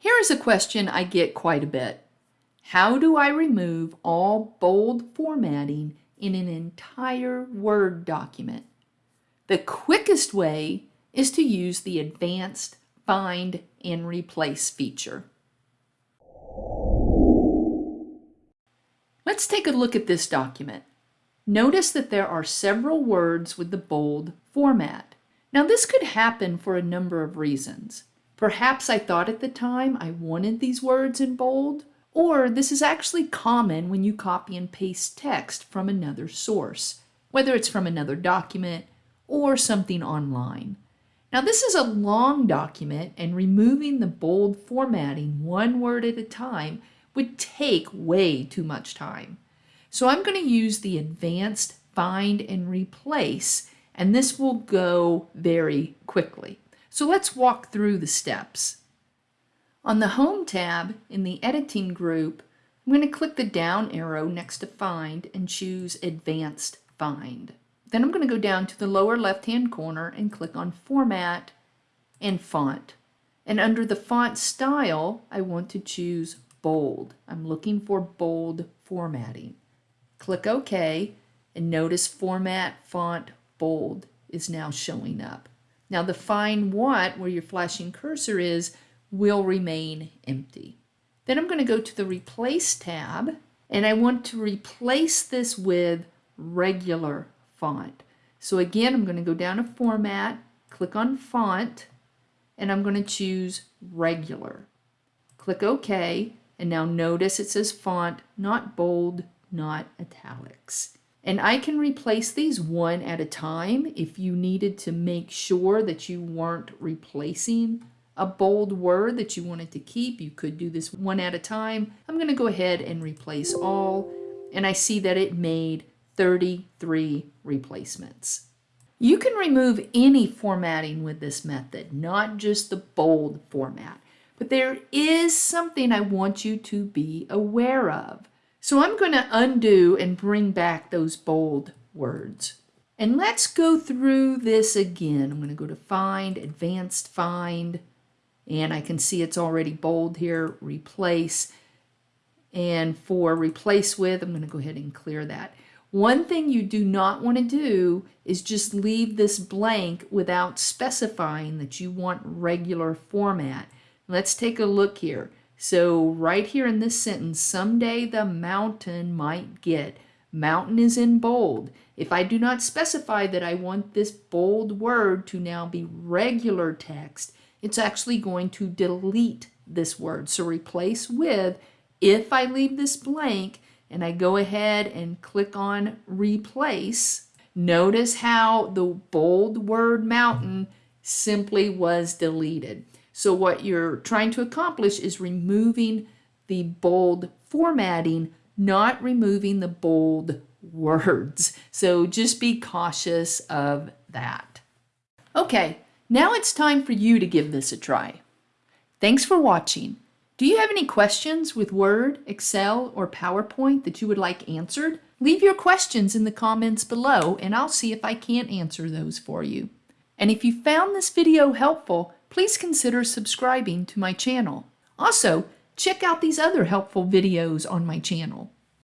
Here is a question I get quite a bit. How do I remove all bold formatting in an entire Word document? The quickest way is to use the Advanced Find and Replace feature. Let's take a look at this document. Notice that there are several words with the bold format. Now this could happen for a number of reasons. Perhaps I thought at the time I wanted these words in bold, or this is actually common when you copy and paste text from another source, whether it's from another document or something online. Now this is a long document and removing the bold formatting one word at a time would take way too much time. So I'm going to use the advanced find and replace, and this will go very quickly. So let's walk through the steps. On the Home tab in the Editing group, I'm going to click the down arrow next to Find and choose Advanced Find. Then I'm going to go down to the lower left-hand corner and click on Format and Font. And under the font style, I want to choose Bold. I'm looking for bold formatting. Click OK and notice Format Font Bold is now showing up. Now the Find What, where your flashing cursor is, will remain empty. Then I'm going to go to the Replace tab and I want to replace this with regular font. So again, I'm going to go down to Format, click on Font, and I'm going to choose Regular. Click OK, and now notice it says Font, not bold, not italics. And I can replace these one at a time if you needed to make sure that you weren't replacing a bold word that you wanted to keep. You could do this one at a time. I'm going to go ahead and replace all. And I see that it made 33 replacements. You can remove any formatting with this method, not just the bold format. But there is something I want you to be aware of. So I'm going to undo and bring back those bold words. And let's go through this again. I'm going to go to Find, Advanced Find, and I can see it's already bold here, Replace. And for Replace With, I'm going to go ahead and clear that. One thing you do not want to do is just leave this blank without specifying that you want regular format. Let's take a look here. So right here in this sentence, someday the mountain might get. Mountain is in bold. If I do not specify that I want this bold word to now be regular text, it's actually going to delete this word. So replace with, if I leave this blank and I go ahead and click on replace, notice how the bold word mountain simply was deleted. So what you're trying to accomplish is removing the bold formatting, not removing the bold words. So just be cautious of that. Okay, now it's time for you to give this a try. Thanks for watching. Do you have any questions with Word, Excel, or PowerPoint that you would like answered? Leave your questions in the comments below and I'll see if I can't answer those for you. And if you found this video helpful, please consider subscribing to my channel. Also, check out these other helpful videos on my channel.